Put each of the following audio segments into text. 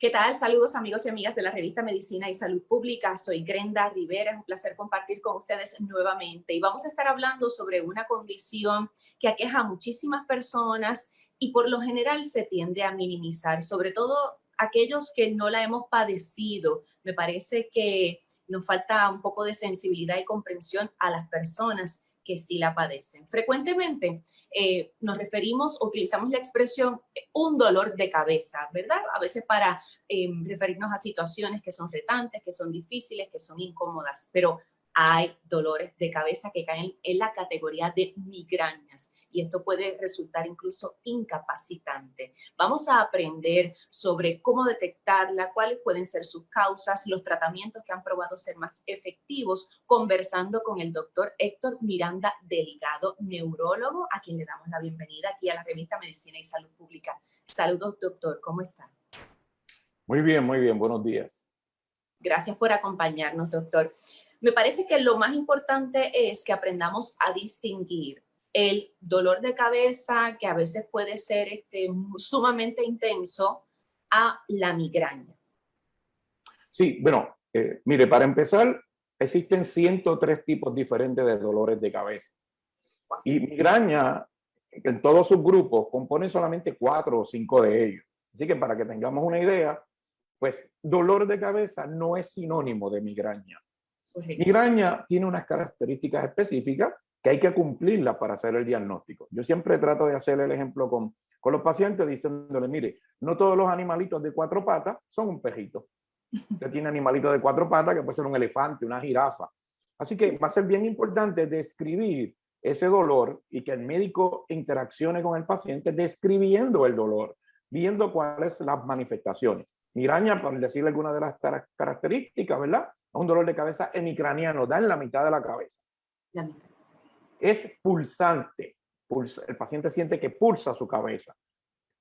¿Qué tal? Saludos amigos y amigas de la revista Medicina y Salud Pública. Soy Grenda Rivera, es un placer compartir con ustedes nuevamente. Y vamos a estar hablando sobre una condición que aqueja a muchísimas personas y por lo general se tiende a minimizar, sobre todo aquellos que no la hemos padecido. Me parece que nos falta un poco de sensibilidad y comprensión a las personas que sí la padecen. Frecuentemente eh, nos referimos utilizamos la expresión eh, un dolor de cabeza, ¿verdad? A veces para em, referirnos a situaciones que son retantes, que son difíciles, que son incómodas, pero hay dolores de cabeza que caen en la categoría de migrañas y esto puede resultar incluso incapacitante. Vamos a aprender sobre cómo detectarla, cuáles pueden ser sus causas, los tratamientos que han probado ser más efectivos, conversando con el doctor Héctor Miranda Delgado, neurólogo, a quien le damos la bienvenida aquí a la revista Medicina y Salud Pública. Saludos, doctor, ¿cómo está? Muy bien, muy bien, buenos días. Gracias por acompañarnos, doctor. Me parece que lo más importante es que aprendamos a distinguir el dolor de cabeza, que a veces puede ser este, sumamente intenso, a la migraña. Sí, bueno, eh, mire, para empezar, existen 103 tipos diferentes de dolores de cabeza. Y migraña, en todos sus grupos, compone solamente cuatro o cinco de ellos. Así que para que tengamos una idea, pues dolor de cabeza no es sinónimo de migraña. Migraña tiene unas características específicas que hay que cumplirlas para hacer el diagnóstico. Yo siempre trato de hacer el ejemplo con, con los pacientes diciéndole, mire, no todos los animalitos de cuatro patas son un pejito. Usted tiene animalitos de cuatro patas que puede ser un elefante, una jirafa. Así que va a ser bien importante describir ese dolor y que el médico interaccione con el paciente describiendo el dolor, viendo cuáles son las manifestaciones. Migraña, por decirle alguna de las características, ¿verdad? Un dolor de cabeza hemicraniano, da en la mitad de la cabeza. Es pulsante. el paciente siente que pulsa su cabeza.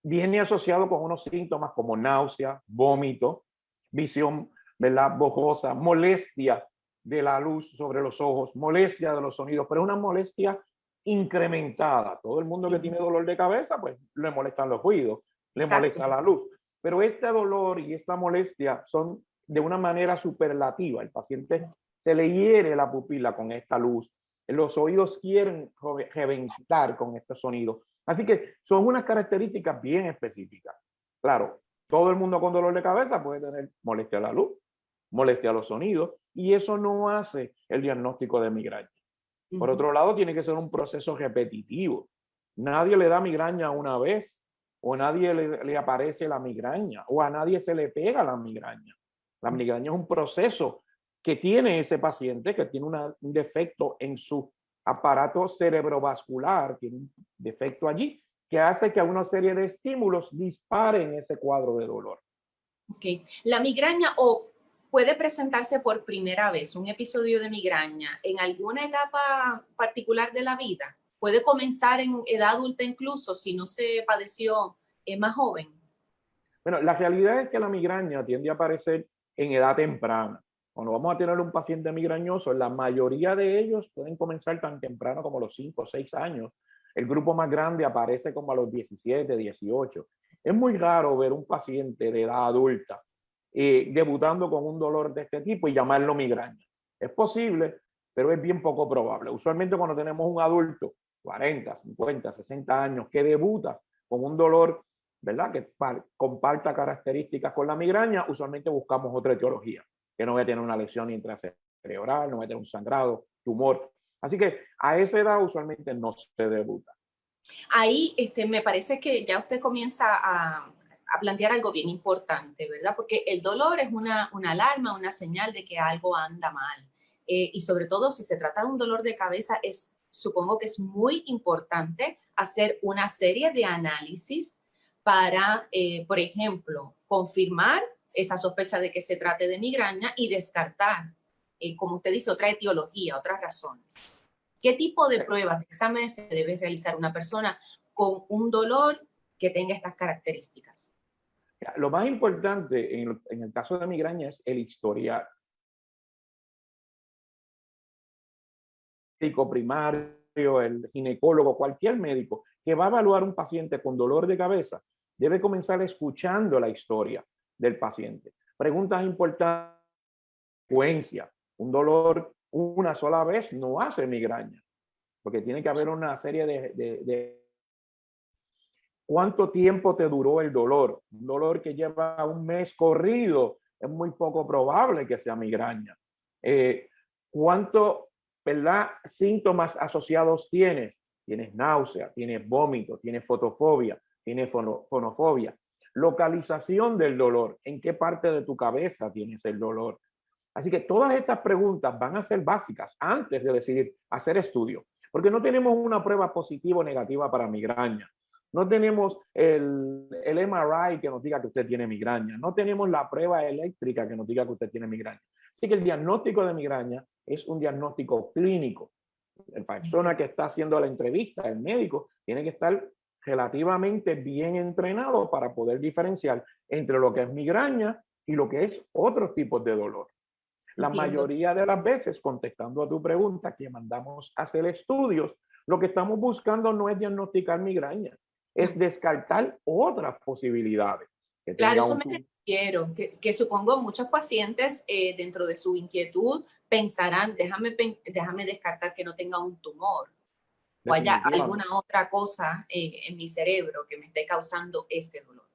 Viene asociado con unos síntomas como náusea, vómito, visión ¿verdad? bojosa, molestia de la luz sobre los ojos, molestia de los sonidos, pero es una molestia incrementada. Todo el mundo que tiene dolor de cabeza, pues le molestan los ruidos, le molesta la luz. Pero este dolor y esta molestia son de una manera superlativa. El paciente se le hiere la pupila con esta luz. Los oídos quieren reventar con este sonido. Así que son unas características bien específicas. Claro, todo el mundo con dolor de cabeza puede tener molestia a la luz, molestia a los sonidos, y eso no hace el diagnóstico de migraña. Por otro lado, tiene que ser un proceso repetitivo. Nadie le da migraña una vez, o nadie le, le aparece la migraña, o a nadie se le pega la migraña. La migraña es un proceso que tiene ese paciente que tiene un defecto en su aparato cerebrovascular, tiene un defecto allí, que hace que a una serie de estímulos disparen ese cuadro de dolor. Ok. La migraña o puede presentarse por primera vez, un episodio de migraña, en alguna etapa particular de la vida. Puede comenzar en edad adulta incluso, si no se padeció eh, más joven. Bueno, la realidad es que la migraña tiende a aparecer en edad temprana. Cuando vamos a tener un paciente migrañoso, la mayoría de ellos pueden comenzar tan temprano como los 5 o 6 años. El grupo más grande aparece como a los 17, 18. Es muy raro ver un paciente de edad adulta eh, debutando con un dolor de este tipo y llamarlo migraña. Es posible, pero es bien poco probable. Usualmente cuando tenemos un adulto, 40, 50, 60 años, que debuta con un dolor ¿verdad? Que comparta características con la migraña, usualmente buscamos otra etiología, que no va a tener una lesión intracerebral, no va a tener un sangrado, tumor. Así que a esa edad usualmente no se debuta. Ahí este, me parece que ya usted comienza a, a plantear algo bien importante, ¿verdad? Porque el dolor es una, una alarma, una señal de que algo anda mal. Eh, y sobre todo si se trata de un dolor de cabeza, es, supongo que es muy importante hacer una serie de análisis para, eh, por ejemplo, confirmar esa sospecha de que se trate de migraña y descartar, eh, como usted dice, otra etiología, otras razones. ¿Qué tipo de pruebas, de exámenes se debe realizar una persona con un dolor que tenga estas características? Lo más importante en el, caso de migraña es el historial. El médico primario, el ginecólogo, cualquier médico que va a evaluar un paciente con dolor de cabeza, debe comenzar escuchando la historia. del paciente. Preguntas importantes. Un dolor una sola vez no hace migraña, porque tiene que haber una serie de, de ¿Cuánto tiempo te duró el dolor? Un dolor que lleva un mes corrido, es muy poco probable que sea migraña. Eh, ¿Cuánto ¿verdad? síntomas asociados tienes? Tienes náusea, tienes vómito, tienes fotofobia, tienes fonofobia. Localización del dolor. ¿En qué parte de tu cabeza tienes el dolor? Así que todas estas preguntas van a ser básicas antes de decidir hacer estudio, porque no tenemos una prueba positiva o negativa para migraña. No tenemos el, el, MRI que nos diga que usted tiene migraña. No tenemos la prueba eléctrica que nos diga que usted tiene migraña. Así que el diagnóstico de migraña es un diagnóstico clínico. La persona que está haciendo la entrevista, el médico, tiene que estar relativamente bien entrenado para poder diferenciar entre lo que es migraña y lo que es otros tipos de dolor. La mayoría de las veces, contestando a tu pregunta, que mandamos a hacer estudios, lo que estamos buscando no es diagnosticar migraña, es descartar otras posibilidades. claro, eso me refiero, que, supongo muchos pacientes eh, dentro de su inquietud pensarán, déjame, déjame descartar que no tenga un tumor o haya alguna otra cosa eh, en mi cerebro que me esté causando este dolor.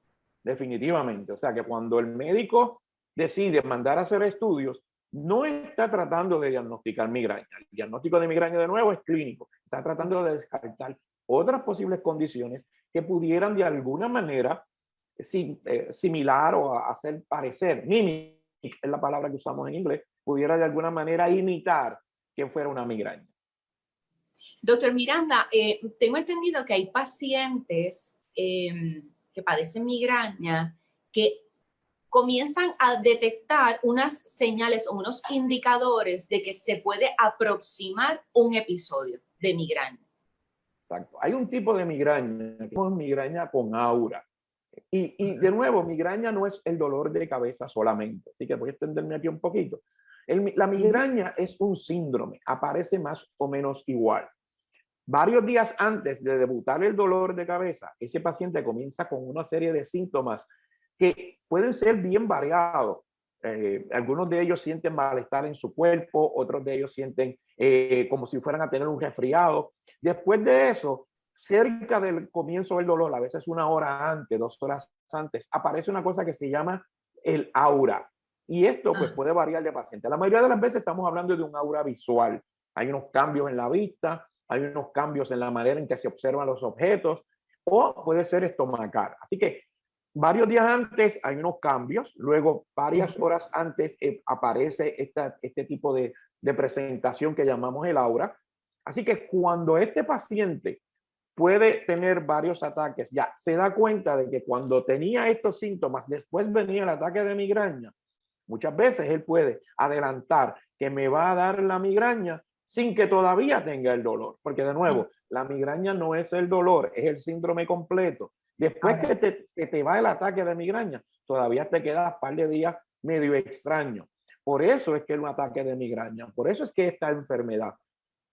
Definitivamente, o sea que cuando el médico decide mandar a hacer estudios, no está tratando de diagnosticar migraña. El diagnóstico de migraña de nuevo es clínico. Está tratando de descartar otras posibles condiciones que pudieran de alguna manera eh, similar o hacer parecer, mimic es la palabra que usamos en inglés, pudiera de alguna manera imitar que fuera una migraña. Doctor Miranda, eh, tengo entendido que hay pacientes em, que padecen migraña que comienzan a detectar unas señales o unos indicadores de que se puede aproximar un episodio de migraña. Exacto. Hay un tipo de migraña, que es migraña con aura. Y, y, de nuevo, migraña no es el dolor de cabeza solamente. Así que voy a extenderme aquí un poquito. La migraña es un síndrome, aparece más o menos igual. Varios días antes de debutar el dolor de cabeza, ese paciente comienza con una serie de síntomas que pueden ser bien variados. Eh, algunos de ellos sienten malestar en su cuerpo, otros de ellos sienten eh, como si fueran a tener un resfriado, Después de eso, cerca del comienzo del dolor, a veces una hora antes, dos horas antes, aparece una cosa que se llama el aura. Y esto pues ah. puede variar de paciente. La mayoría de las veces estamos hablando de un aura visual. Hay unos cambios en la vista, hay unos cambios en la manera en que se observan los objetos, o puede ser estomacal. Así que varios días antes hay unos cambios, luego varias horas antes eh, aparece esta, este tipo de, de presentación que llamamos el aura, Así que cuando este paciente puede tener varios ataques, ya se da cuenta de que cuando tenía estos síntomas, después venía el ataque de migraña, muchas veces él puede adelantar que me va a dar la migraña sin que todavía tenga el dolor, porque de nuevo, la migraña no es el dolor, es el síndrome completo. Después que te, que te va el ataque de migraña, todavía te queda un par de días medio extraño. Por eso es que es un ataque de migraña, por eso es que esta enfermedad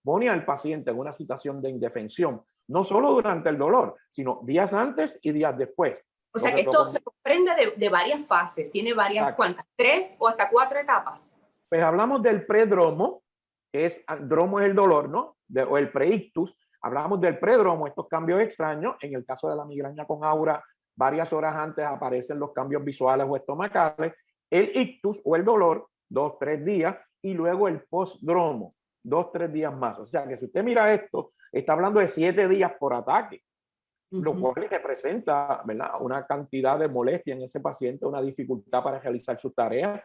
pone al paciente en una situación de indefensión, no solo durante el dolor, sino días antes y días después. O sea que esto se comprende de, varias fases, tiene varias, ¿cuántas? ¿Tres o hasta cuatro etapas? Pues hablamos del predromo, que es, dromo es el dolor, ¿no? o el preictus. Hablamos del predromo, estos cambios extraños. En el caso de la migraña con aura, varias horas antes aparecen los cambios visuales o estomacales. El ictus o el dolor, dos, tres días. Y luego el postdromo, dos, tres días más. O sea que si usted mira esto, está hablando de siete días por ataque, lo cual representa ¿verdad? una cantidad de molestia en ese paciente, una dificultad para realizar sus tareas,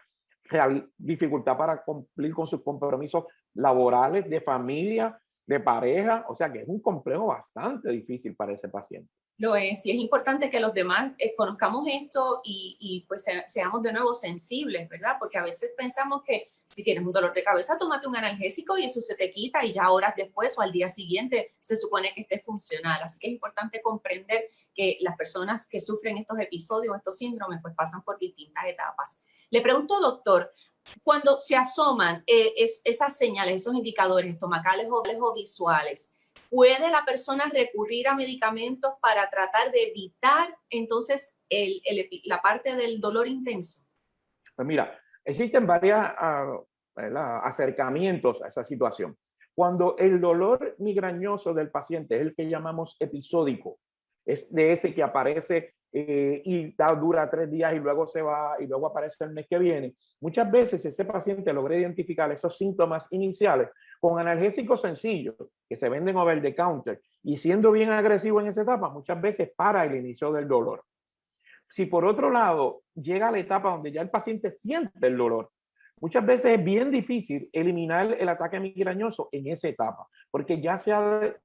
dificultad para cumplir con sus compromisos laborales, de familia, de pareja. O sea que es un complejo bastante difícil para ese paciente. Lo es, y es importante que los demás eh, conozcamos esto y, y pues seamos de nuevo sensibles, ¿verdad? Porque a veces pensamos que si tienes un dolor de cabeza, tómate un analgésico y eso se te quita y ya horas después o al día siguiente se supone que esté funcional. Así que es importante comprender que las personas que sufren estos episodios, estos síndromes, pues pasan por distintas etapas. Le pregunto, doctor, cuando se asoman eh, es, esas señales, esos indicadores estomacales o, o visuales, ¿puede la persona recurrir a medicamentos para tratar de evitar entonces la parte del dolor intenso? Pues mira, existen varios ah, acercamientos a esa situación. Cuando el dolor migrañoso del paciente es el que llamamos episódico, es de ese que aparece eh, y dura tres días y luego se va y luego aparece el mes que viene. Muchas veces ese paciente logra identificar esos síntomas iniciales con analgésicos sencillos que se venden over the counter y siendo bien agresivo en esa etapa, muchas veces para el inicio del dolor. Si por otro lado llega a la etapa donde ya el paciente siente el dolor, muchas veces es bien difícil eliminar el ataque migrañoso en esa etapa, porque ya se ha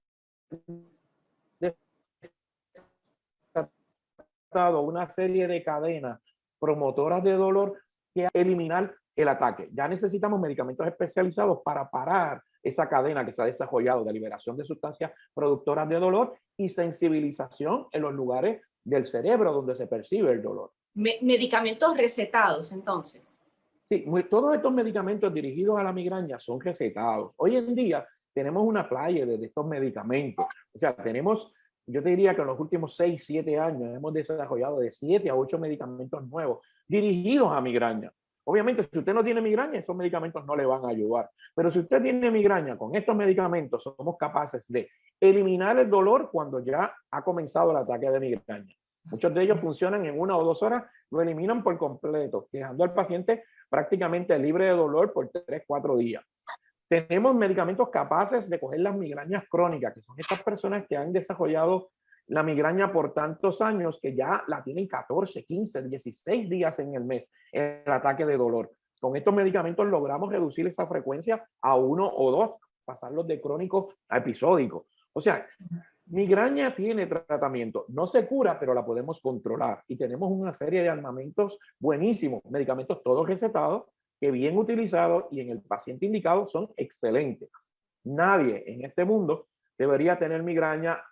una serie de cadenas promotoras de dolor que eliminar el ataque. Ya necesitamos medicamentos especializados para parar esa cadena que se ha desarrollado de liberación de sustancias productoras de dolor y sensibilización en los lugares del cerebro donde se percibe el dolor. medicamentos recetados, entonces. Sí, todos estos medicamentos dirigidos a la migraña son recetados. Hoy en día tenemos una playa de estos medicamentos. O sea, tenemos yo te diría que en los últimos 6, 7 años hemos desarrollado de 7 a 8 medicamentos nuevos dirigidos a migraña. Obviamente, si usted no tiene migraña, esos medicamentos no le van a ayudar. Pero si usted tiene migraña, con estos medicamentos somos capaces de eliminar el dolor cuando ya ha comenzado el ataque de migraña. Muchos de ellos funcionan en una o dos horas, lo eliminan por completo, dejando al paciente prácticamente libre de dolor por 3, 4 días. Tenemos medicamentos capaces de coger las migrañas crónicas, que son estas personas que han desarrollado la migraña por tantos años que ya la tienen 14, 15, 16 días en el mes, el ataque de dolor. Con estos medicamentos logramos reducir esa frecuencia a uno o dos, pasarlos de crónico a episódico. O sea, migraña tiene tratamiento, no se cura, pero la podemos controlar. Y tenemos una serie de armamentos buenísimos, medicamentos todos recetados, que bien utilizados y en el paciente indicado son excelentes. Nadie en este mundo debería tener migraña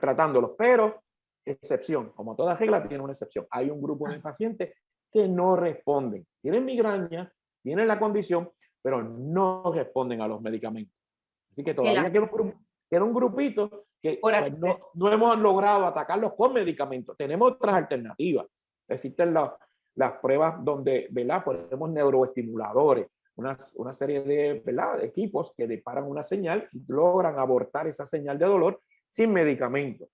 tratándolos, pero excepción, como toda regla tiene una excepción. Hay un grupo de pacientes que no responden. Tienen migraña, tienen la condición, pero no responden a los medicamentos. Así que todavía queda un, grupito que pues, no, no, hemos logrado atacarlos con medicamentos. Tenemos otras alternativas. Existen los, las pruebas donde ¿verdad? ponemos neuroestimuladores, una, una serie de, ¿verdad? equipos que disparan una señal y logran abortar esa señal de dolor sin medicamento.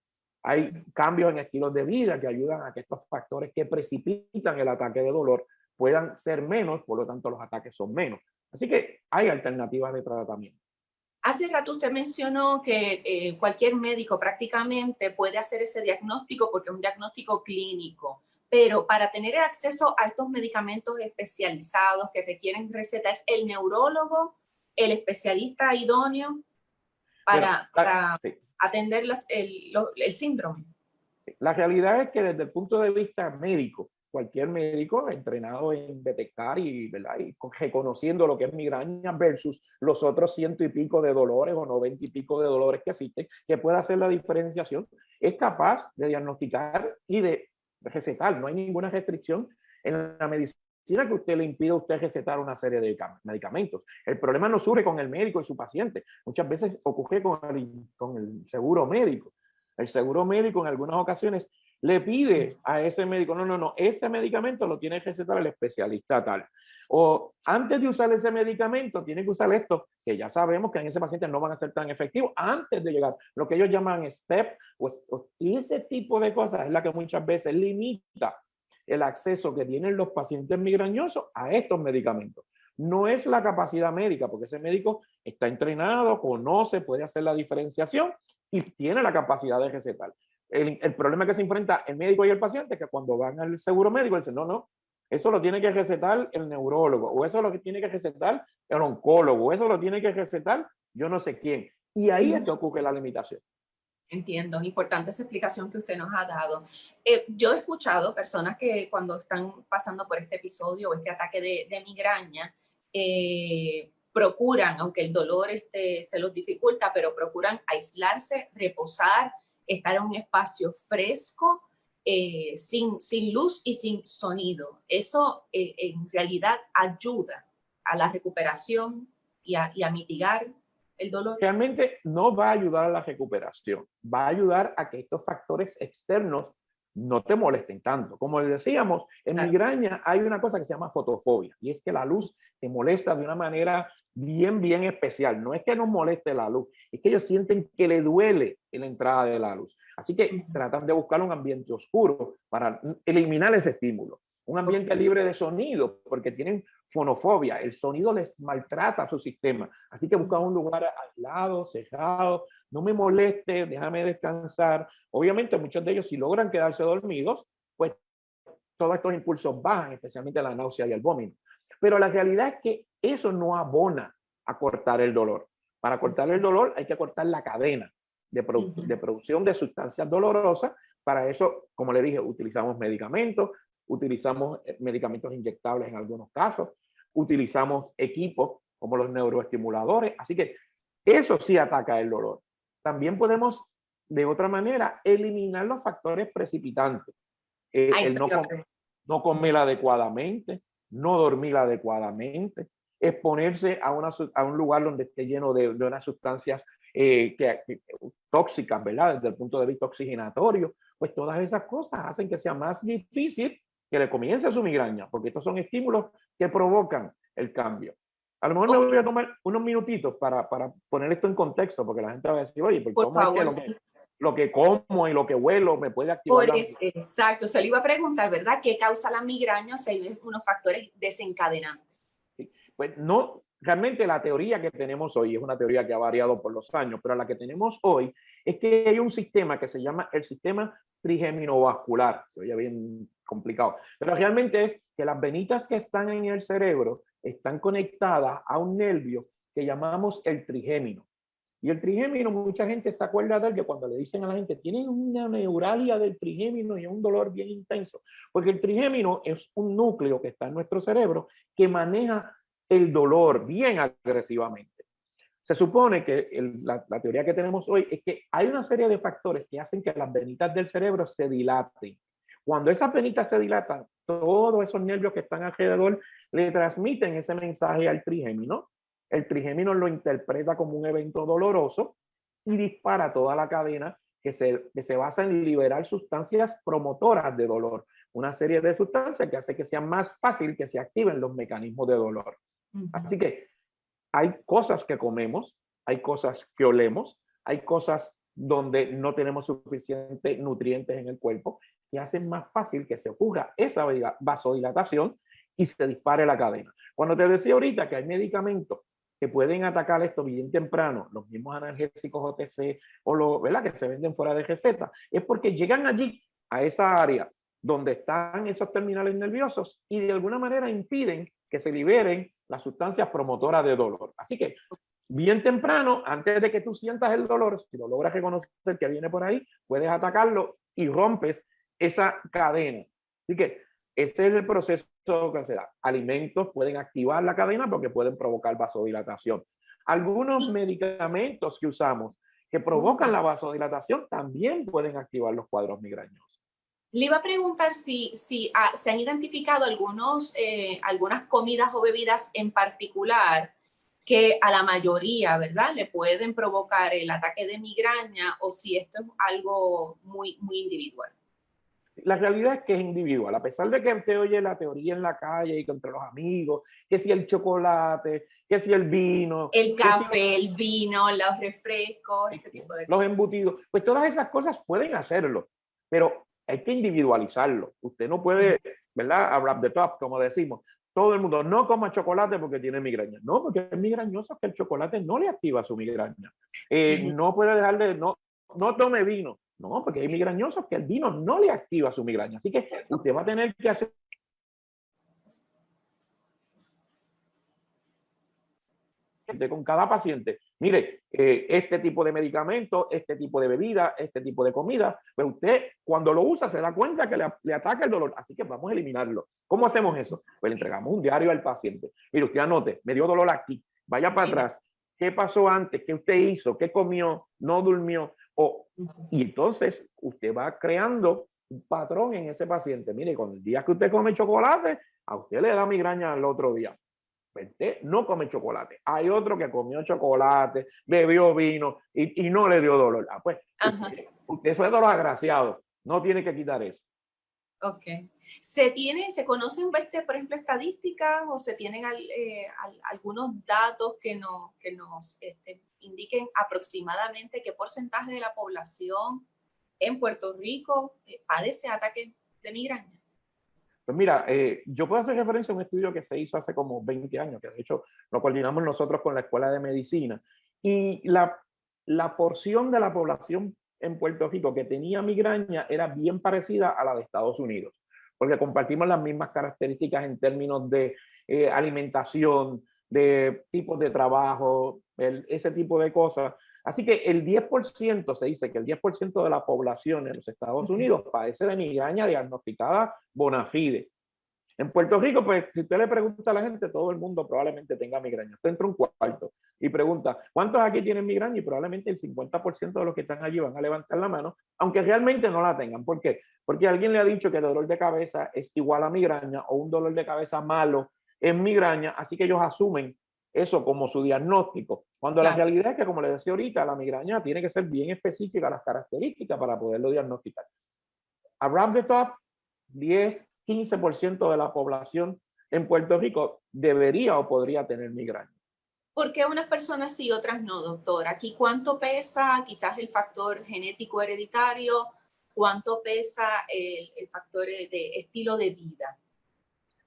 Hay cambios en estilos de vida que ayudan a que estos factores que precipitan el ataque de dolor puedan ser menos, por lo tanto los ataques son menos. Así que hay alternativas de tratamiento. Hace rato usted mencionó que eh, cualquier médico prácticamente puede hacer ese diagnóstico porque es un diagnóstico clínico pero para tener acceso a estos medicamentos especializados que requieren receta, ¿es el neurólogo el especialista idóneo para, atender el, el, síndrome? La realidad es que desde el punto de vista médico, cualquier médico entrenado en detectar y, ¿verdad? y reconociendo lo que es migraña versus los otros ciento y pico de dolores o noventa y pico de dolores que existen, que pueda hacer la diferenciación, es capaz de diagnosticar y de recetar, no hay ninguna restricción en la medicina que usted le impida a usted recetar una serie de medicamentos. El problema no surge con el médico y su paciente, muchas veces ocurre con el, con el seguro médico. El seguro médico en algunas ocasiones le pide a ese médico, no, no, no, ese medicamento lo tiene que recetar el especialista tal. O antes de usar ese medicamento, tiene que usar esto, que ya sabemos que en ese paciente no van a ser tan efectivos antes de llegar. Lo que ellos llaman STEP, pues, y ese tipo de cosas es la que muchas veces limita el acceso que tienen los pacientes migrañosos a estos medicamentos. No es la capacidad médica, porque ese médico está entrenado, conoce, puede hacer la diferenciación y tiene la capacidad de recetar. El, el problema que se enfrenta el médico y el paciente es que cuando van al seguro médico dicen, no, no, eso lo tiene que recetar el neurólogo, o eso lo que tiene que recetar el oncólogo, o eso lo tiene que recetar yo no sé quién. Y ahí es que ocurre la limitación. Entiendo, importante esa explicación que usted nos ha dado. Eh, yo he escuchado personas que cuando están pasando por este episodio o este ataque de, migraña, eh, procuran, aunque el dolor este, se los dificulta, pero procuran aislarse, reposar, estar en un espacio fresco, eh, sin, sin luz y sin sonido. Eso eh, en realidad ayuda a la recuperación y a, mitigar el dolor? Realmente no va a ayudar a la recuperación, va a ayudar a que estos factores externos no te molesten tanto. Como les decíamos, en migraña hay una cosa que se llama fotofobia y es que la luz te molesta de una manera bien, bien especial. No es que nos moleste la luz, es que ellos sienten que le duele la entrada de la luz. Así que tratan de buscar un ambiente oscuro para eliminar ese estímulo. Un ambiente libre de sonido, porque tienen fonofobia. El sonido les maltrata a su sistema. Así que buscan un lugar aislado, cerrado, no me moleste, déjame descansar. Obviamente muchos de ellos si logran quedarse dormidos, pues todos estos impulsos bajan, especialmente la náusea y el vómito. Pero la realidad es que eso no abona a cortar el dolor. Para cortar el dolor hay que cortar la cadena de, de producción de sustancias dolorosas. Para eso, como le dije, utilizamos medicamentos, utilizamos eh, medicamentos inyectables en algunos casos, utilizamos equipos como los neuroestimuladores. Así que eso sí ataca el dolor también podemos de otra manera eliminar los factores precipitantes. Eh, el no, no, comer adecuadamente, no dormir adecuadamente, exponerse a, una, a un lugar donde esté lleno de, de unas sustancias eh, que, tóxicas, ¿verdad? Desde el punto de vista oxigenatorio, pues todas esas cosas hacen que sea más difícil que le comience su migraña, porque estos son estímulos que provocan el cambio. A lo mejor me voy a tomar unos minutitos para, para, poner esto en contexto, porque la gente va a decir, oye, ¿por ¿cómo favor, es que lo, que lo, que como y lo que huelo me puede activar? E, exacto, se le iba a preguntar, ¿verdad? ¿Qué causa la migraña? O sea, hay unos factores desencadenantes. Pues no, realmente la teoría que tenemos hoy es una teoría que ha variado por los años, pero la que tenemos hoy es que hay un sistema que se llama el sistema trigeminovascular. Se oye bien complicado, pero realmente es que las venitas que están en el cerebro están conectadas a un nervio que llamamos el trigémino. Y el trigémino, mucha gente se acuerda de él que cuando le dicen a la gente, tienen una neuralia del trigémino y un dolor bien intenso, porque el trigémino es un núcleo que está en nuestro cerebro que maneja el dolor bien agresivamente. Se supone que la, la, teoría que tenemos hoy es que hay una serie de factores que hacen que las venitas del cerebro se dilaten. Cuando esas venitas se dilatan, todos esos nervios que están alrededor le transmiten ese mensaje al trigémino. El trigémino lo interpreta como un evento doloroso y dispara toda la cadena que se, que se basa en liberar sustancias promotoras de dolor. Una serie de sustancias que hace que sea más fácil que se activen los mecanismos de dolor. Así que hay cosas que comemos, hay cosas que olemos, hay cosas donde no tenemos suficientes nutrientes en el cuerpo que hacen más fácil que se ocurra esa vasodilatación y se dispare la cadena. Cuando te decía ahorita que hay medicamentos que pueden atacar esto bien temprano, los mismos analgésicos OTC o los ¿verdad? que se venden fuera de receta, es porque llegan allí a esa área donde están esos terminales nerviosos y de alguna manera impiden que se liberen las sustancias promotoras de dolor. Así que bien temprano, antes de que tú sientas el dolor, si lo logras reconocer que viene por ahí, puedes atacarlo y rompes esa cadena. Así que ese es el proceso que se da. Alimentos pueden activar la cadena porque pueden provocar vasodilatación. Algunos medicamentos que usamos que provocan la vasodilatación también pueden activar los cuadros migrañosos. Le iba a preguntar si, si ah, se han identificado algunos, eh, algunas comidas o bebidas en particular que a la mayoría, ¿verdad? Le pueden provocar el ataque de migraña o si esto es algo muy, muy individual. La realidad es que es individual, a pesar de que usted oye la teoría en la calle y entre los amigos, que si el chocolate, que si el vino. El café, el vino, los refrescos, ese tipo de cosas. Los embutidos, pues todas esas cosas pueden hacerlo, pero hay que individualizarlo. Usted no puede, ¿verdad? Hablar de top, como decimos. Todo el mundo, no coma chocolate porque tiene migraña. No, porque es migrañoso que el chocolate no le activa su migraña. Eh, no puede dejar de, no, no tome vino no, porque hay migrañosos que el vino no le activa su migraña. Así que usted va a tener que hacer con cada paciente, mire, eh, este tipo de medicamento, este tipo de bebida, este tipo de comida, pero pues usted cuando lo usa se da cuenta que le, le, ataca el dolor, así que vamos a eliminarlo. ¿Cómo hacemos eso? Pues le entregamos un diario al paciente. Mire, usted anote, me dio dolor aquí, vaya para atrás, ¿qué pasó antes? ¿Qué usted hizo? ¿Qué comió? ¿No durmió? O, y entonces usted va creando un patrón en ese paciente. Mire, con el día que usted come chocolate, a usted le da migraña al otro día. Pues no come chocolate. Hay otro que comió chocolate, bebió vino y, no le dio dolor. Ah, pues usted, usted es dolor agraciado. No tiene que quitar eso. Ok. ¿Se tiene, se conocen, este, por ejemplo, estadísticas o se tienen eh, algunos datos que nos, que nos este, indiquen aproximadamente qué porcentaje de la población en Puerto Rico eh, padece ataque de migraña? Pues mira, eh, yo puedo hacer referencia a un estudio que se hizo hace como 20 años, que de hecho lo coordinamos nosotros con la Escuela de Medicina. Y la, la porción de la población en Puerto Rico que tenía migraña era bien parecida a la de Estados Unidos, porque compartimos las mismas características en términos de eh, alimentación, de tipos de trabajo, ese tipo de cosas. Así que el 10%, se dice que el 10% de la población en los Estados Unidos padece de migraña diagnosticada bona fide. En Puerto Rico, pues, si usted le pregunta a la gente, todo el mundo probablemente tenga migraña. Usted entra un cuarto y pregunta, ¿cuántos aquí tienen migraña? Y probablemente el 50% de los que están allí van a levantar la mano, aunque realmente no la tengan. ¿Por qué? Porque alguien le ha dicho que el dolor de cabeza es igual a migraña o un dolor de cabeza malo es migraña, así que ellos asumen eso como su diagnóstico. Cuando la realidad es que, como les decía ahorita, la migraña tiene que ser bien específica las características para poderlo diagnosticar. Around the top, 10, 15% de la población en Puerto Rico debería o podría tener migraña. ¿Por qué unas personas sí, otras no, doctor? Aquí, ¿cuánto pesa quizás el factor genético hereditario? ¿Cuánto pesa el, factor de estilo de vida?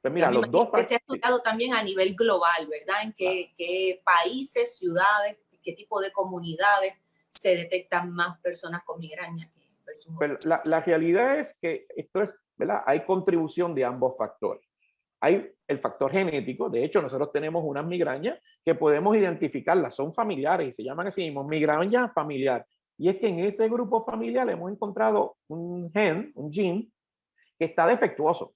Pues mira, los dos que se ha estudiado también a nivel global, ¿verdad? En qué, qué países, ciudades, qué tipo de comunidades se detectan más personas con migraña. Pues la, la, realidad es que esto es ¿verdad? Hay contribución de ambos factores. Hay el factor genético, de hecho nosotros tenemos unas migrañas que podemos identificarlas, son familiares y se llaman así mismo migraña familiar. Y es que en ese grupo familiar hemos encontrado un gen, un gene, que está defectuoso.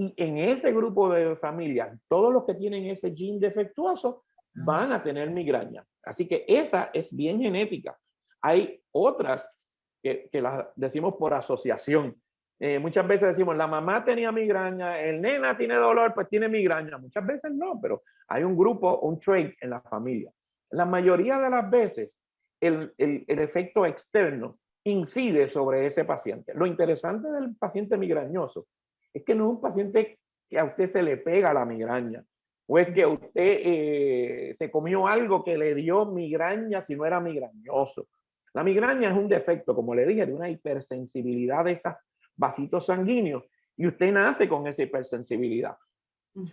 Y en ese grupo de familia, todos los que tienen ese gene defectuoso van a tener migraña. Así que esa es bien genética. Hay otras que, que las decimos por asociación. Eh, muchas veces decimos, la mamá tenía migraña, el nena tiene dolor, pues tiene migraña. Muchas veces no, pero hay un grupo, un trait en la familia. La mayoría de las veces, el, el, el efecto externo incide sobre ese paciente. Lo interesante del paciente migrañoso es que no es un paciente que a usted se le pega la migraña, o es que usted eh, se comió algo que le dio migraña si no era migrañoso. La migraña es un defecto, como le dije, de una hipersensibilidad de esas vasitos sanguíneos y usted nace con esa hipersensibilidad.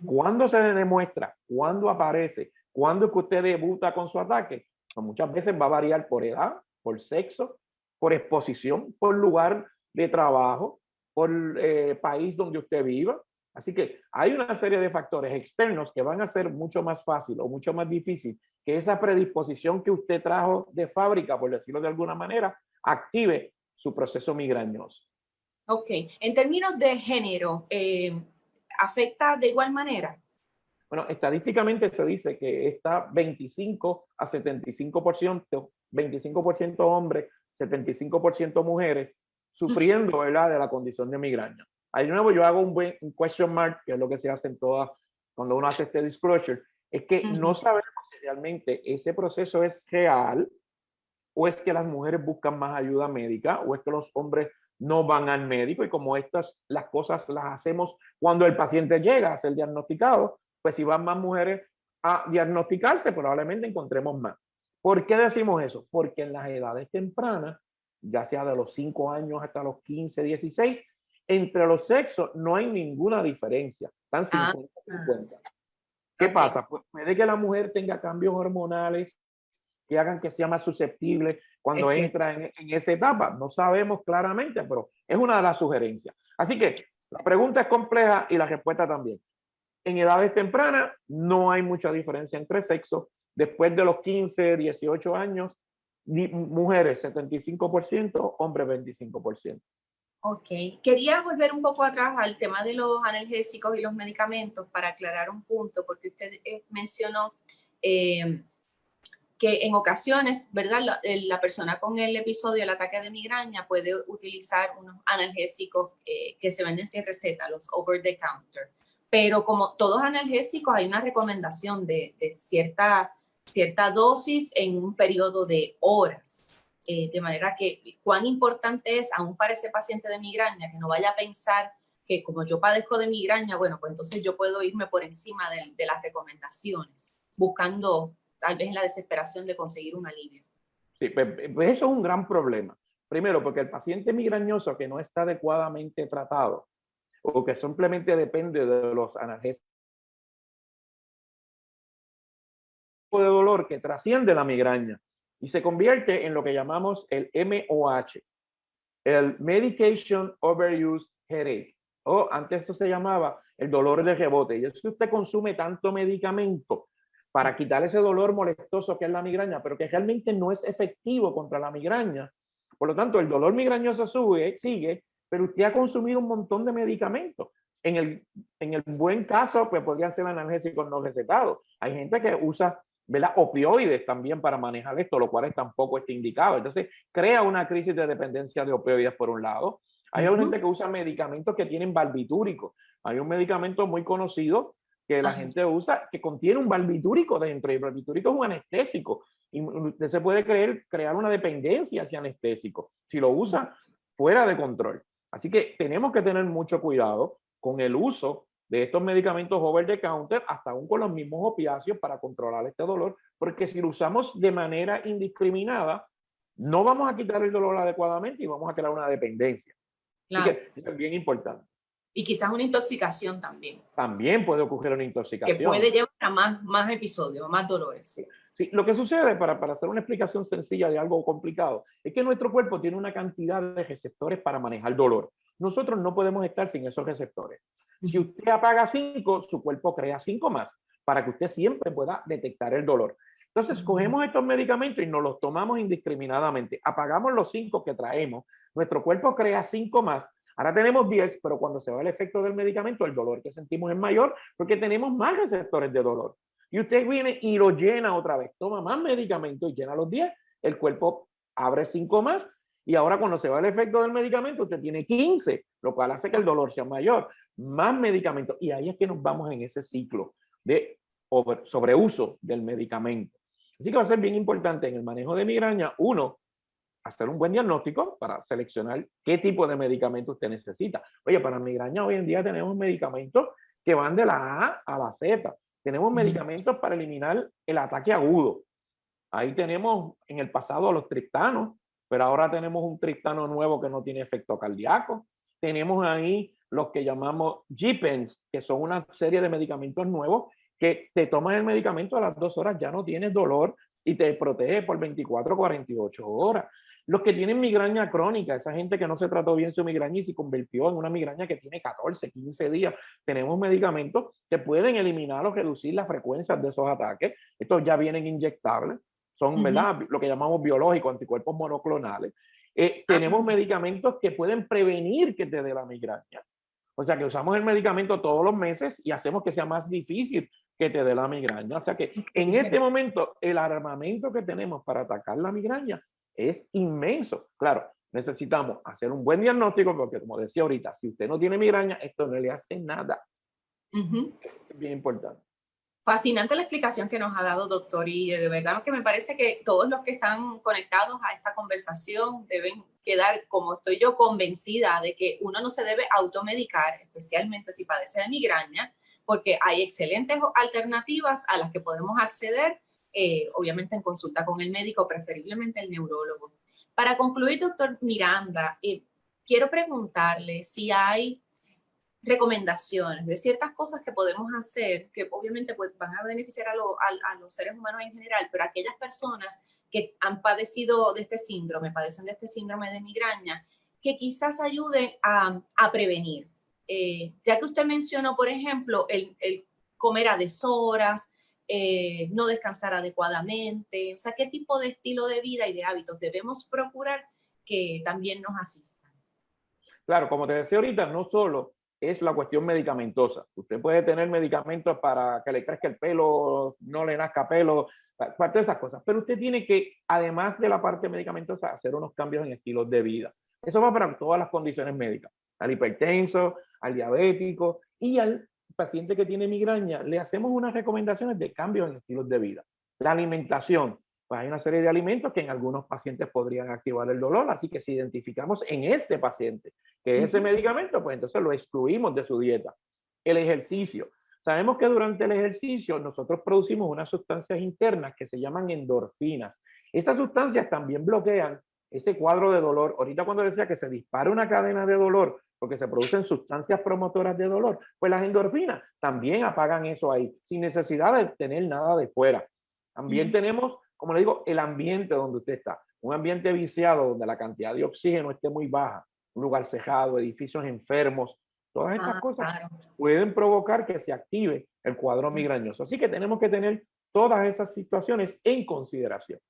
¿Cuándo se demuestra? ¿Cuándo aparece? ¿Cuándo es que usted debuta con su ataque? Pues muchas veces va a variar por edad, por sexo, por exposición, por lugar de trabajo, por eh, país donde usted viva. Así que hay una serie de factores externos que van a ser mucho más fácil o mucho más difícil que esa predisposición que usted trajo de fábrica, por decirlo de alguna manera, active su proceso migrañoso. Ok, en términos de género, eh, ¿afecta de igual manera? Bueno, estadísticamente se dice que está 25 a 75%, 25% hombres, 75% mujeres, sufriendo ¿verdad? de la condición de migraña. Ahí de nuevo yo hago un, buen, question mark, que es lo que se hace en todas, cuando uno hace este disclosure, es que no sabemos si realmente ese proceso es real o es que las mujeres buscan más ayuda médica o es que los hombres no van al médico y como estas las cosas las hacemos cuando el paciente llega a ser diagnosticado, pues si van más mujeres a diagnosticarse, probablemente encontremos más. ¿Por qué decimos eso? Porque en las edades tempranas, ya sea de los 5 años hasta los 15, 16, entre los sexos no hay ninguna diferencia. Están 50, ah, 50. ¿Qué pasa? Pues puede que la mujer tenga cambios hormonales que hagan que sea más susceptible cuando entra en, esa etapa. No sabemos claramente, pero es una de las sugerencias. Así que la pregunta es compleja y la respuesta también. En edades tempranas no hay mucha diferencia entre sexos. Después de los 15, 18 años, mujeres 75%, hombres 25%. Ok, quería volver un poco atrás al tema de los analgésicos y los medicamentos para aclarar un punto, porque usted eh, mencionó eh, que en ocasiones, ¿verdad? La, persona con el episodio del ataque de migraña puede utilizar unos analgésicos eh, que se venden sin receta, los over the counter. pero como todos analgésicos hay una recomendación de, cierta, cierta dosis en un periodo de horas. Eh, de manera que cuán importante es, aún para ese paciente de migraña, que no vaya a pensar que como yo padezco de migraña, bueno, pues entonces yo puedo irme por encima de, las recomendaciones, buscando tal vez en la desesperación de conseguir un alivio. Sí, pues, pues eso es un gran problema. Primero, porque el paciente migrañoso que no está adecuadamente tratado o que simplemente depende de los analgésicos que trasciende la migraña y se convierte en lo que llamamos el MOH, el Medication Overuse Headache, o antes esto se llamaba el dolor de rebote. Y es que usted consume tanto medicamento para quitar ese dolor molestoso que es la migraña, pero que realmente no es efectivo contra la migraña, por lo tanto, el dolor migrañoso sube, sigue, pero usted ha consumido un montón de medicamentos. En el, en el buen caso, pues podrían ser analgésicos no recetados. Hay gente que usa ¿verdad? opioides también para manejar esto, lo cual tampoco está indicado. Entonces, crea una crisis de dependencia de opioides por un lado. Hay gente que usa medicamentos que tienen barbitúrico. Hay un medicamento muy conocido que la gente usa que contiene un barbitúrico dentro y el barbitúrico es un anestésico y usted se puede creer, crear una dependencia hacia anestésico si lo usa fuera de control. Así que tenemos que tener mucho cuidado con el uso de estos medicamentos over the counter, hasta aún con los mismos opiáceos para controlar este dolor, porque si lo usamos de manera indiscriminada, no vamos a quitar el dolor adecuadamente y vamos a crear una dependencia. Así que es bien importante. Y quizás una intoxicación también. También puede ocurrir una intoxicación. Que puede llevar a más, más episodios, más dolores. Sí, lo que sucede, para, para hacer una explicación sencilla de algo complicado, es que nuestro cuerpo tiene una cantidad de receptores para manejar dolor. Nosotros no podemos estar sin esos receptores. Si usted apaga cinco, su cuerpo crea cinco más para que usted siempre pueda detectar el dolor. Entonces, cogemos estos medicamentos y nos los tomamos indiscriminadamente. Apagamos los cinco que traemos. Nuestro cuerpo crea cinco más. Ahora tenemos 10, pero cuando se va el efecto del medicamento, el dolor que sentimos es mayor porque tenemos más receptores de dolor y usted viene y lo llena otra vez, toma más medicamento y llena los 10, el cuerpo abre 5 más y ahora cuando se va el efecto del medicamento usted tiene 15, lo cual hace que el dolor sea mayor, más medicamento y ahí es que nos vamos en ese ciclo de sobreuso del medicamento. Así que va a ser bien importante en el manejo de migraña, uno, hacer un buen diagnóstico para seleccionar qué tipo de medicamento usted necesita. Oye, para migraña hoy en día tenemos medicamentos que van de la A a la Z. Tenemos medicamentos para eliminar el ataque agudo. Ahí tenemos en el pasado los triptanos, pero ahora tenemos un triptano nuevo que no tiene efecto cardíaco. Tenemos ahí los que llamamos GPENs, que son una serie de medicamentos nuevos que te toman el medicamento a las dos horas, ya no tienes dolor y te protege por 24 48 horas. Los que tienen migraña crónica, esa gente que no se trató bien su migraña y se convirtió en una migraña que tiene 14, 15 días, tenemos medicamentos que pueden eliminar o reducir las frecuencias de esos ataques. Estos ya vienen inyectables, son ¿verdad? lo que llamamos biológicos, anticuerpos monoclonales. Eh, tenemos medicamentos que pueden prevenir que te dé la migraña. O sea que usamos el medicamento todos los meses y hacemos que sea más difícil que te dé la migraña. O sea que en este momento el armamento que tenemos para atacar la migraña es inmenso. Claro, necesitamos hacer un buen diagnóstico porque como decía ahorita, si usted no tiene migraña, esto no le hace nada. Es bien importante. Fascinante la explicación que nos ha dado, doctor, y de verdad que me parece que todos los que están conectados a esta conversación deben quedar, como estoy yo, convencida de que uno no se debe automedicar, especialmente si padece de migraña, porque hay excelentes alternativas a las que podemos acceder eh, obviamente en consulta con el médico, preferiblemente el neurólogo. Para concluir, doctor Miranda, eh, quiero preguntarle si hay recomendaciones de ciertas cosas que podemos hacer que obviamente pues, van a beneficiar a, los seres humanos en general, pero aquellas personas que han padecido de este síndrome, padecen de este síndrome de migraña, que quizás ayuden a, prevenir. Eh, ya que usted mencionó, por ejemplo, el, el comer a deshoras, eh, no descansar adecuadamente, o sea, qué tipo de estilo de vida y de hábitos debemos procurar que también nos asistan. Claro, como te decía ahorita, no solo es la cuestión medicamentosa. Usted puede tener medicamentos para que le crezca el pelo, no le nazca pelo, parte de esas cosas, pero usted tiene que, además de la parte medicamentosa, hacer unos cambios en estilos de vida. Eso va para todas las condiciones médicas, al hipertenso, al diabético y al paciente que tiene migraña, le hacemos unas recomendaciones de cambios en estilos de vida. La alimentación, pues hay una serie de alimentos que en algunos pacientes podrían activar el dolor, así que si identificamos en este paciente que ese medicamento, pues entonces lo excluimos de su dieta. El ejercicio. Sabemos que durante el ejercicio nosotros producimos unas sustancias internas que se llaman endorfinas. Esas sustancias también bloquean ese cuadro de dolor. Ahorita cuando decía que se dispara una cadena de dolor porque se producen sustancias promotoras de dolor, pues las endorfinas también apagan eso ahí, sin necesidad de tener nada de fuera. También tenemos como le digo, el ambiente donde usted está. Un ambiente viciado donde la cantidad de oxígeno esté muy baja, un lugar cejado, edificios enfermos, todas estas ah, cosas pueden provocar que se active el cuadro migrañoso. Así que tenemos que tener todas esas situaciones en consideración.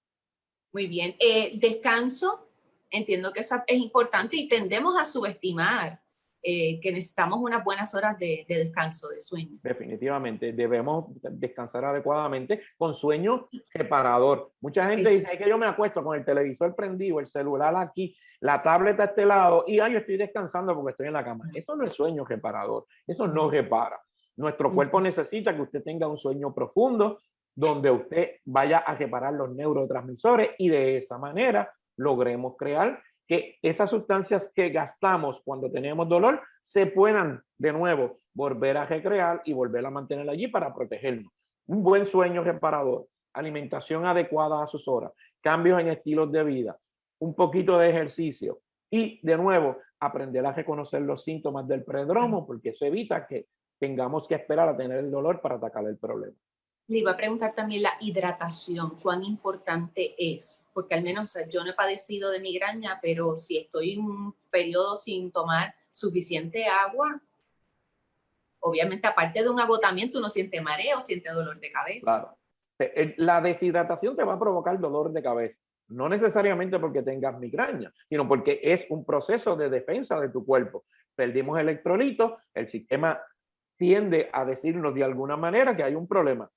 Muy bien. Eh, descanso, entiendo que eso es importante y tendemos a subestimar eh, que necesitamos unas buenas horas de, descanso, de sueño. Definitivamente, debemos descansar adecuadamente con sueño reparador. Mucha gente dice, que yo me acuesto con el televisor prendido, el celular aquí, la tableta a este lado y ay, yo estoy descansando porque estoy en la cama. Eso no es sueño reparador, eso no repara. Nuestro cuerpo necesita que usted tenga un sueño profundo donde usted vaya a reparar los neurotransmisores y de esa manera logremos crear que esas sustancias que gastamos cuando tenemos dolor se puedan de nuevo volver a recrear y volver a mantener allí para protegernos. Un buen sueño reparador, alimentación adecuada a sus horas, cambios en estilos de vida, un poquito de ejercicio y de nuevo aprender a reconocer los síntomas del predromo porque eso evita que tengamos que esperar a tener el dolor para atacar el problema. Le iba a preguntar también la hidratación, cuán importante es, porque al menos yo no he padecido de migraña, pero si estoy en un periodo sin tomar suficiente agua, obviamente aparte de un agotamiento uno siente mareo, siente dolor de cabeza. Claro. La deshidratación te va a provocar dolor de cabeza, no necesariamente porque tengas migraña, sino porque es un proceso de defensa de tu cuerpo. Perdimos electrolitos, el sistema tiende a decirnos de alguna manera que hay un problema.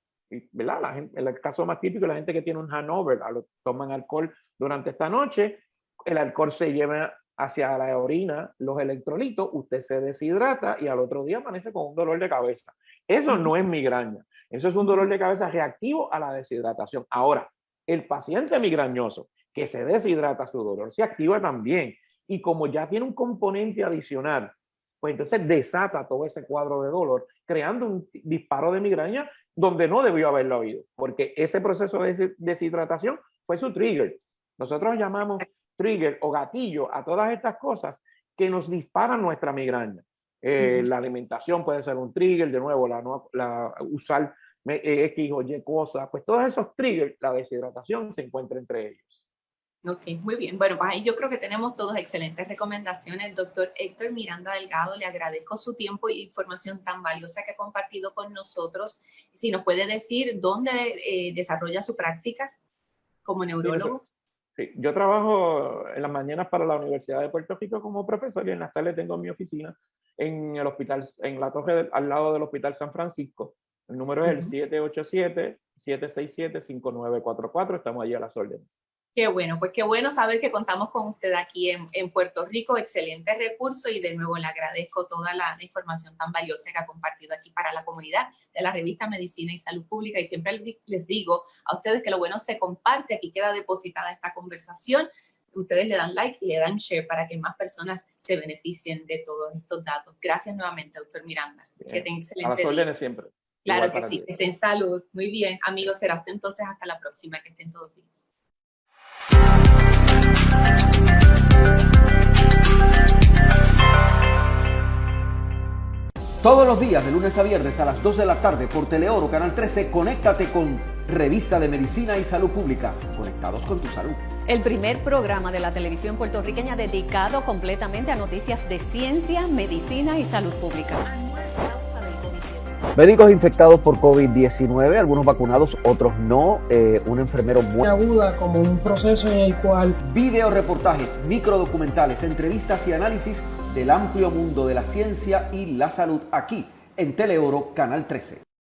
¿Verdad? La gente, el caso más típico, la gente que tiene un Hanover, toman alcohol durante esta noche, el alcohol se lleva hacia la orina los electrolitos, usted se deshidrata y al otro día amanece con un dolor de cabeza. Eso no es migraña, eso es un dolor de cabeza reactivo a la deshidratación. Ahora, el paciente migrañoso que se deshidrata, su dolor se activa también. Y como ya tiene un componente adicional, pues entonces desata todo ese cuadro de dolor, creando un disparo de migraña donde no debió haberlo habido, porque ese proceso de deshidratación fue su trigger. Nosotros llamamos trigger o gatillo a todas estas cosas que nos disparan nuestra migraña. Eh, la alimentación puede ser un trigger, de nuevo, la, la usar eh, X o Y cosas, pues todos esos triggers, la deshidratación se encuentra entre ellos. Ok, muy bien. Bueno, pues ahí yo creo que tenemos todas excelentes recomendaciones. Doctor Héctor Miranda Delgado, le agradezco su tiempo y información tan valiosa que ha compartido con nosotros. Si nos puede decir dónde eh, desarrolla su práctica como neurólogo. Sí, yo trabajo en las mañanas para la Universidad de Puerto Rico como profesor y en las tardes tengo mi oficina en el hospital, en la torre al lado del Hospital San Francisco. El número es el 787-767-5944. Estamos allí a las órdenes. Qué bueno, pues qué bueno saber que contamos con usted aquí en, en Puerto Rico. Excelente recurso y de nuevo le agradezco toda la, información tan valiosa que ha compartido aquí para la comunidad de la revista Medicina y Salud Pública. Y siempre les digo a ustedes que lo bueno se comparte, aquí queda depositada esta conversación. Ustedes le dan like y le dan share para que más personas se beneficien de todos estos datos. Gracias nuevamente, doctor Miranda. Que tenga excelente a las siempre. Claro que sí, que estén salud. Muy bien, amigos, será hasta entonces hasta la próxima. Que estén todos bien. Todos los días, de lunes a viernes a las 2 de la tarde por Teleoro Canal 13, conéctate con Revista de Medicina y Salud Pública. Conectados con tu salud. El primer programa de la televisión puertorriqueña dedicado completamente a noticias de ciencia, medicina y salud pública. Médicos infectados por COVID-19, algunos vacunados, otros no. Eh, un enfermero muy aguda como un proceso en el cual video reportajes, microdocumentales, entrevistas y análisis del amplio mundo de la ciencia y la salud aquí en Teleoro Canal 13.